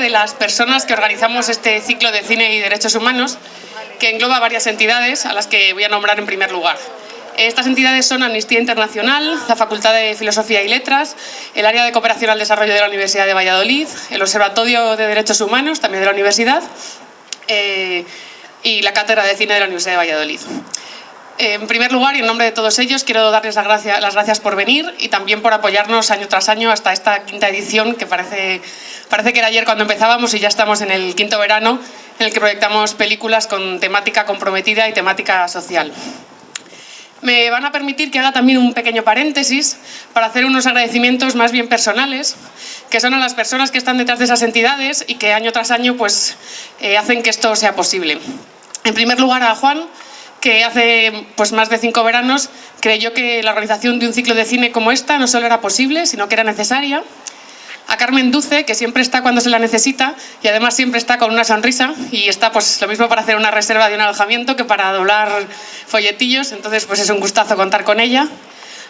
de las personas que organizamos este ciclo de cine y derechos humanos que engloba varias entidades a las que voy a nombrar en primer lugar. Estas entidades son Amnistía Internacional, la Facultad de Filosofía y Letras, el Área de Cooperación al Desarrollo de la Universidad de Valladolid, el Observatorio de Derechos Humanos, también de la Universidad, eh, y la Cátedra de Cine de la Universidad de Valladolid. En primer lugar, y en nombre de todos ellos, quiero darles las gracias, por venir y también por apoyarnos año tras año hasta esta quinta edición, que parece, parece que era ayer cuando empezábamos y ya estamos en el quinto verano, en el que proyectamos películas con temática comprometida y temática social. Me van a permitir que haga también un pequeño paréntesis para hacer unos agradecimientos más bien personales, que son a las personas que están detrás de esas entidades y que año tras año pues, eh, hacen que esto sea posible. En primer lugar a Juan, que hace pues, más de cinco veranos creyó que la organización de un ciclo de cine como esta no solo era posible, sino que era necesaria. A Carmen Duce, que siempre está cuando se la necesita y además siempre está con una sonrisa y está pues lo mismo para hacer una reserva de un alojamiento que para doblar folletillos, entonces pues es un gustazo contar con ella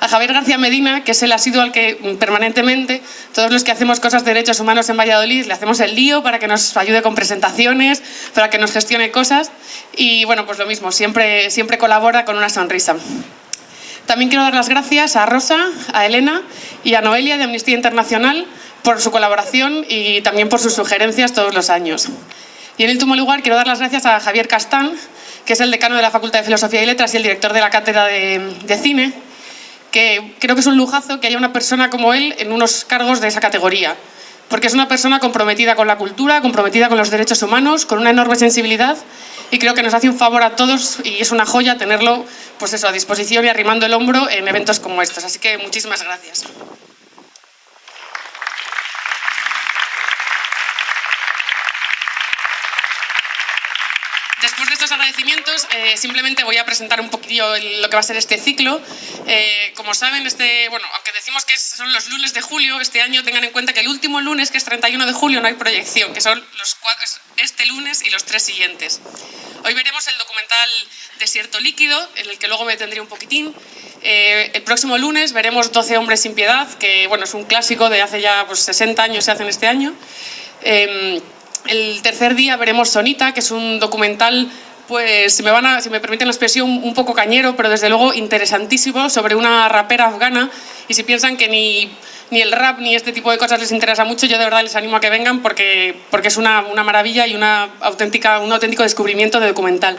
a Javier García Medina, que es el asiduo al que permanentemente todos los que hacemos cosas de derechos humanos en Valladolid le hacemos el lío para que nos ayude con presentaciones, para que nos gestione cosas y bueno, pues lo mismo, siempre, siempre colabora con una sonrisa. También quiero dar las gracias a Rosa, a Elena y a Noelia de Amnistía Internacional por su colaboración y también por sus sugerencias todos los años. Y en último lugar quiero dar las gracias a Javier Castán, que es el decano de la Facultad de Filosofía y Letras y el director de la Cátedra de Cine, que creo que es un lujazo que haya una persona como él en unos cargos de esa categoría, porque es una persona comprometida con la cultura, comprometida con los derechos humanos, con una enorme sensibilidad y creo que nos hace un favor a todos y es una joya tenerlo pues eso, a disposición y arrimando el hombro en eventos como estos. Así que muchísimas gracias. Después de estos agradecimientos, eh, simplemente voy a presentar un poquillo lo que va a ser este ciclo. Eh, como saben, este, bueno, aunque decimos que son los lunes de julio, este año tengan en cuenta que el último lunes, que es 31 de julio, no hay proyección, que son los este lunes y los tres siguientes. Hoy veremos el documental Desierto Líquido, en el que luego me tendré un poquitín. Eh, el próximo lunes veremos 12 hombres sin piedad, que bueno, es un clásico de hace ya pues, 60 años, se hace en este año. Em, el tercer día veremos Sonita, que es un documental, pues si me, van a, si me permiten la expresión, un poco cañero, pero desde luego interesantísimo, sobre una rapera afgana. Y si piensan que ni, ni el rap ni este tipo de cosas les interesa mucho, yo de verdad les animo a que vengan porque, porque es una, una maravilla y una auténtica, un auténtico descubrimiento de documental.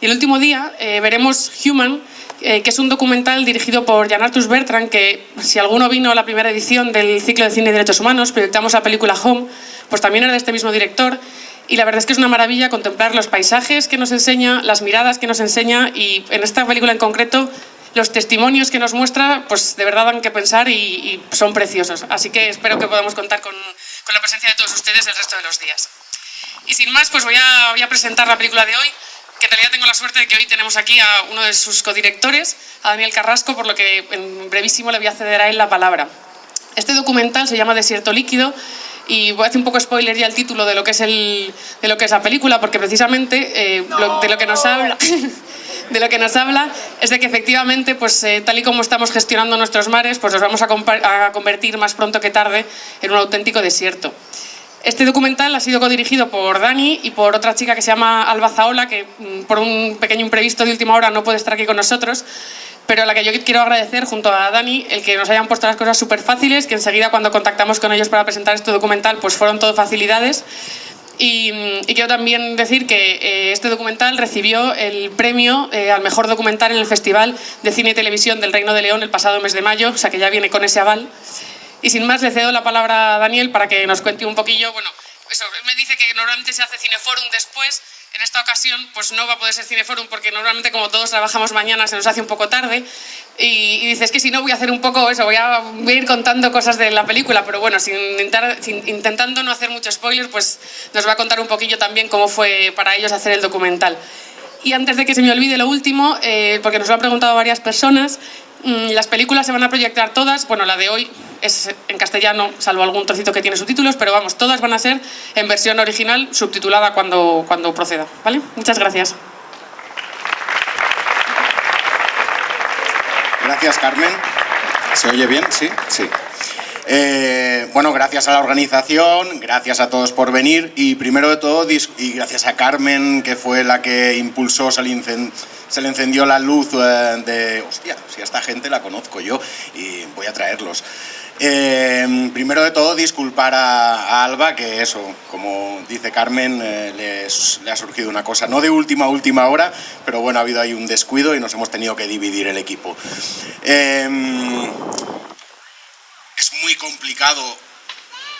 Y el último día eh, veremos Human, eh, que es un documental dirigido por Jan Artus Bertrand, que si alguno vino a la primera edición del ciclo de cine y derechos humanos, proyectamos la película Home, pues también era de este mismo director y la verdad es que es una maravilla contemplar los paisajes que nos enseña, las miradas que nos enseña y en esta película en concreto los testimonios que nos muestra pues de verdad dan que pensar y, son preciosos. Así que espero que podamos contar con, la presencia de todos ustedes el resto de los días. Y sin más, pues voy a, voy a presentar la película de hoy, que en realidad tengo la suerte de que hoy tenemos aquí a uno de sus codirectores, a Daniel Carrasco, por lo que en brevísimo le voy a ceder a él la palabra. Este documental se llama Desierto Líquido y voy a hacer un poco spoiler ya el título de lo que es, el, de lo que es la película, porque precisamente eh, de lo que nos habla... de lo que nos habla es de que efectivamente, pues, eh, tal y como estamos gestionando nuestros mares, pues los vamos a, convertir más pronto que tarde en un auténtico desierto. Este documental ha sido codirigido por Dani y por otra chica que se llama Alba Zaola, que mm, por un pequeño imprevisto de última hora no puede estar aquí con nosotros, pero a la que yo quiero agradecer junto a Dani el que nos hayan puesto las cosas súper fáciles, que enseguida cuando contactamos con ellos para presentar este documental pues fueron todo facilidades. Y, quiero también decir que eh, este documental recibió el premio eh, al mejor documental en el Festival de Cine y Televisión del Reino de León el pasado mes de mayo, o sea que ya viene con ese aval. Y sin más le cedo la palabra a Daniel para que nos cuente un poquillo, bueno, eso, me dice que normalmente se hace Cineforum después, en esta ocasión pues no va a poder ser Cineforum porque normalmente como todos trabajamos mañana se nos hace un poco tarde y, dices que si no voy a hacer un poco eso, voy a, ir contando cosas de la película, pero bueno, sin, intentando no hacer mucho spoilers, pues nos va a contar un poquillo también cómo fue para ellos hacer el documental. Y antes de que se me olvide lo último, eh, porque nos lo han preguntado varias personas, mm, las películas se van a proyectar todas, bueno, la de hoy es en castellano, salvo algún trocito que tiene subtítulos, pero vamos, todas van a ser en versión original, subtitulada cuando, cuando proceda. ¿vale? Muchas gracias. Gracias, Carmen. ¿Se oye bien? Sí, sí. Eh, bueno, gracias a la organización, gracias a todos por venir y primero de todo, y gracias a Carmen, que fue la que impulsó, se le, encendió la luz eh, de, hostia, si a esta gente la conozco yo y voy a traerlos. Eh, primero de todo, disculpar a, Alba, que eso, como dice Carmen, le, ha surgido una cosa, no de última última hora, pero bueno, ha habido ahí un descuido y nos hemos tenido que dividir el equipo. Es muy complicado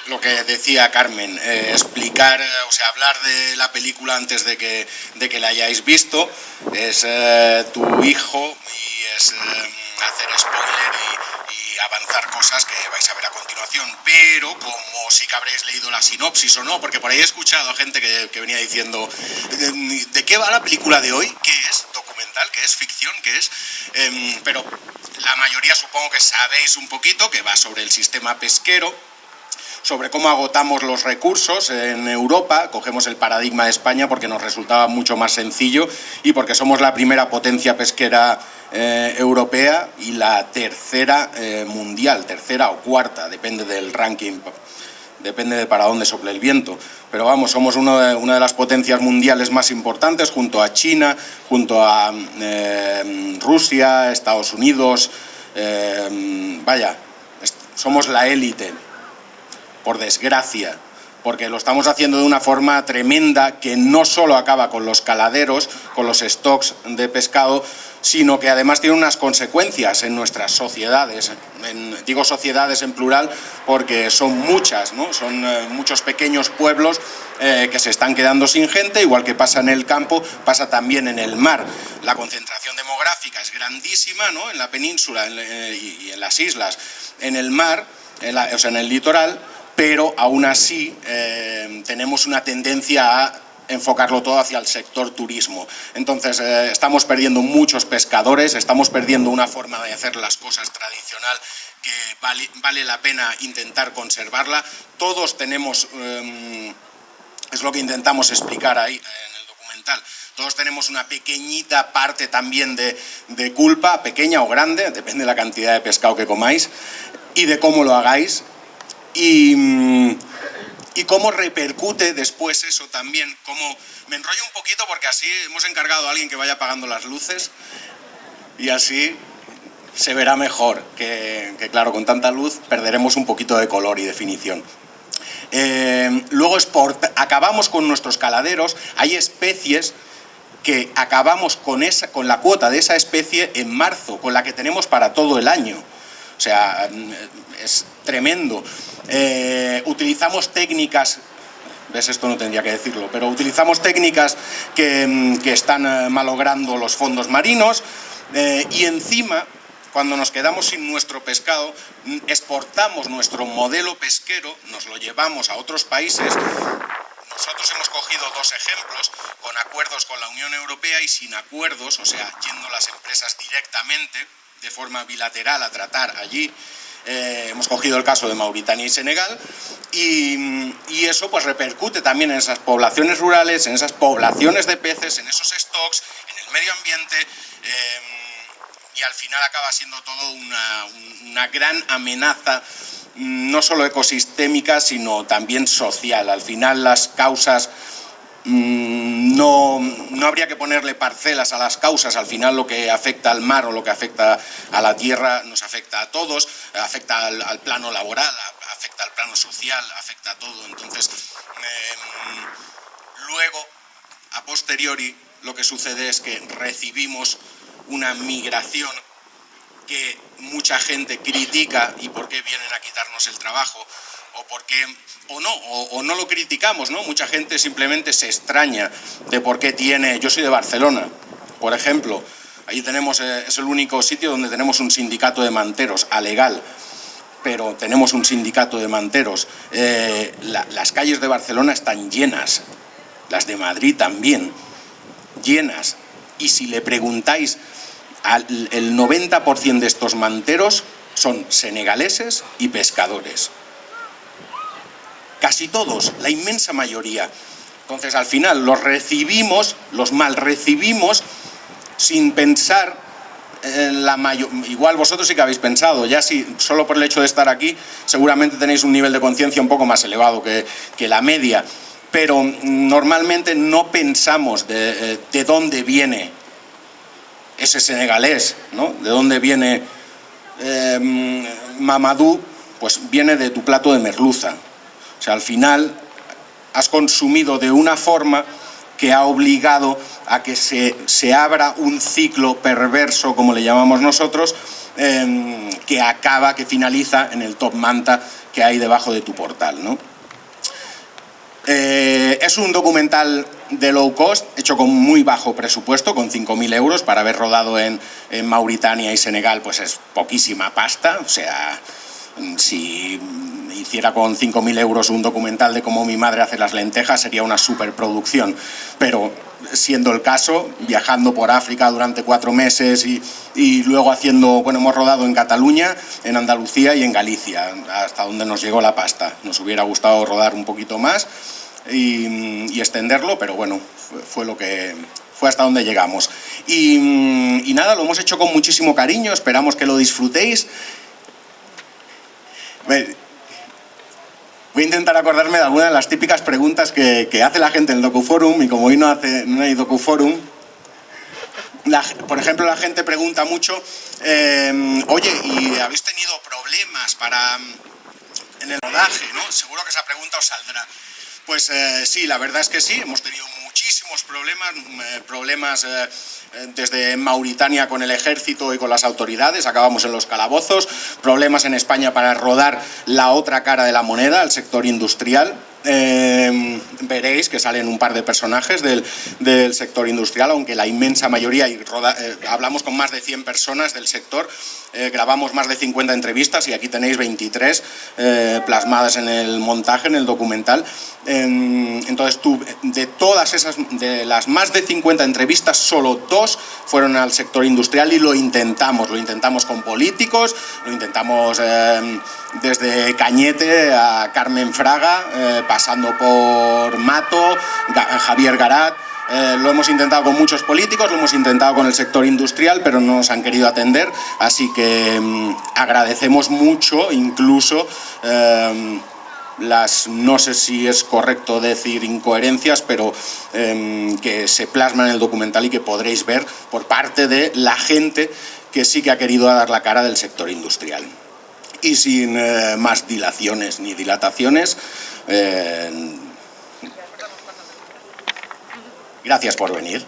lo que decía Carmen, eh, explicar, eh, o sea, hablar de la película antes de que, de que la hayáis visto, es eh, tu hijo y es hacer spoiler y, avanzar cosas que vais a ver a continuación, pero como sí que habréis leído la sinopsis o no, porque por ahí he escuchado gente que, venía diciendo, ¿de, qué va la película de hoy? ¿Qué es? ¿Documental? ¿Qué es? ¿Ficción? ¿Qué es? Em, pero la mayoría supongo que sabéis un poquito que va sobre el sistema pesquero, sobre cómo agotamos los recursos en Europa, cogemos el paradigma de España porque nos resultaba mucho más sencillo y porque somos la primera potencia pesquera eh, europea y la tercera eh, mundial, tercera o cuarta, depende del ranking, depende de para dónde sople el viento. Pero vamos, somos una de las potencias mundiales más importantes junto a China, junto a eh, Rusia, Estados Unidos, vaya, somos la élite por desgracia, porque lo estamos haciendo de una forma tremenda que no solo acaba con los caladeros, con los stocks de pescado, sino que además tiene unas consecuencias en nuestras sociedades. digo sociedades en plural porque son muchas, ¿no? son eh, muchos pequeños pueblos eh, que se están quedando sin gente, igual que pasa en el campo, pasa también en el mar. La concentración demográfica es grandísima ¿no? en la península eh, y en las islas. En el mar, o sea, en el litoral, pero aún así eh, tenemos una tendencia a enfocarlo todo hacia el sector turismo. Entonces, eh, estamos perdiendo muchos pescadores, estamos perdiendo una forma de hacer las cosas tradicional que vale, la pena intentar conservarla. Todos tenemos, eh, es lo que intentamos explicar ahí en el documental, todos tenemos una pequeñita parte también de, de culpa, pequeña o grande, depende de la cantidad de pescado que comáis y de cómo lo hagáis, Mm, y, cómo repercute después eso también, cómo... Me enrollo un poquito porque así hemos encargado a alguien que vaya apagando las luces y así se verá mejor, que, claro, con tanta luz perderemos un poquito de color y definición. Eh, luego acabamos con nuestros caladeros, hay especies que acabamos con, esa, con la cuota de esa especie en marzo, con la que tenemos para todo el año. O sea, es tremendo. Eh, utilizamos técnicas ¿Ves? Esto no tendría que decirlo, pero utilizamos técnicas que, mm, están eh, malogrando los fondos marinos eh, y encima, cuando nos quedamos sin nuestro pescado, mm, exportamos nuestro modelo pesquero, nos lo llevamos a otros países. Nosotros hemos cogido dos ejemplos, con acuerdos con la Unión Europea y sin acuerdos, o sea, yendo las empresas directamente, de forma bilateral, a tratar allí. Eh, hemos cogido el caso de Mauritania y Senegal y, eso pues repercute también en esas poblaciones rurales, en esas poblaciones de peces, en esos stocks, en el medio ambiente eh, y al final acaba siendo todo una, una gran amenaza no solo ecosistémica sino también social. Al final las causas Mm, no, no, habría que ponerle parcelas a las causas, al final lo que afecta al mar o lo que afecta a la tierra nos afecta a todos, afecta al, plano laboral, afecta al plano social, afecta a todo. Entonces, em, luego, a posteriori, lo que sucede es que recibimos una migración que mucha gente critica y por qué vienen a quitarnos el trabajo, o porque o no, o, no lo criticamos, ¿no? Mucha gente simplemente se extraña de por qué tiene... Yo soy de Barcelona, por ejemplo, ahí tenemos, eh, es el único sitio donde tenemos un sindicato de manteros, a legal, pero tenemos un sindicato de manteros. Eh, las calles de Barcelona están llenas, las de Madrid también, llenas. Y si le preguntáis, al, el 90% de estos manteros son senegaleses y pescadores casi todos, la inmensa mayoría. Entonces al final los recibimos, los mal recibimos sin pensar la mayor, igual vosotros sí que habéis pensado, ya si solo por el hecho de estar aquí, seguramente tenéis un nivel de conciencia un poco más elevado que, que, la media, pero normalmente no pensamos de, de dónde viene ese senegalés, ¿no? De dónde viene eh, Mamadou, pues viene de tu plato de merluza. O sea, al final has consumido de una forma que ha obligado a que se, se abra un ciclo perverso, como le llamamos nosotros, eh, que acaba, que finaliza en el top manta que hay debajo de tu portal. ¿no? Eh, es un documental de low cost, hecho con muy bajo presupuesto, con 5.000 euros, para haber rodado en, en, Mauritania y Senegal, pues es poquísima pasta, o sea, si hiciera con 5.000 euros un documental de cómo mi madre hace las lentejas, sería una superproducción, pero siendo el caso, viajando por África durante cuatro meses y, luego haciendo, bueno, hemos rodado en Cataluña, en Andalucía y en Galicia, hasta donde nos llegó la pasta. Nos hubiera gustado rodar un poquito más y, extenderlo, pero bueno, fue, fue, lo que, fue hasta donde llegamos. Y, y nada, lo hemos hecho con muchísimo cariño, esperamos que lo disfrutéis. Voy a intentar acordarme de algunas de las típicas preguntas que, que hace la gente en el DocuForum y como hoy no, hace, no hay DocuForum, la, por ejemplo, la gente pregunta mucho, eh, oye, ¿y habéis tenido problemas para en el rodaje? Seguro que esa pregunta os saldrá. Pues eh, sí, la verdad es que sí, hemos tenido muchísimos problemas, eh, problemas eh, desde Mauritania con el ejército y con las autoridades, acabamos en los calabozos, problemas en España para rodar la otra cara de la moneda, el sector industrial, eh, veréis que salen un par de personajes del, del sector industrial, aunque la inmensa mayoría, y eh, hablamos con más de 100 personas del sector, eh, grabamos más de 50 entrevistas y aquí tenéis 23 eh, plasmadas en el montaje, en el documental. entonces, tú, de todas esas, de las más de 50 entrevistas, solo dos fueron al sector industrial y lo intentamos, lo intentamos con políticos, lo intentamos eh, desde Cañete a Carmen Fraga, eh, pasando por Mato, Javier Garat, eh, lo hemos intentado con muchos políticos, lo hemos intentado con el sector industrial, pero no nos han querido atender, así que eh, agradecemos mucho, incluso eh, las, no sé si es correcto decir incoherencias, pero eh, que se plasman en el documental y que podréis ver por parte de la gente que sí que ha querido dar la cara del sector industrial. Y sin eh, más dilaciones ni dilataciones, eh, gracias por venir.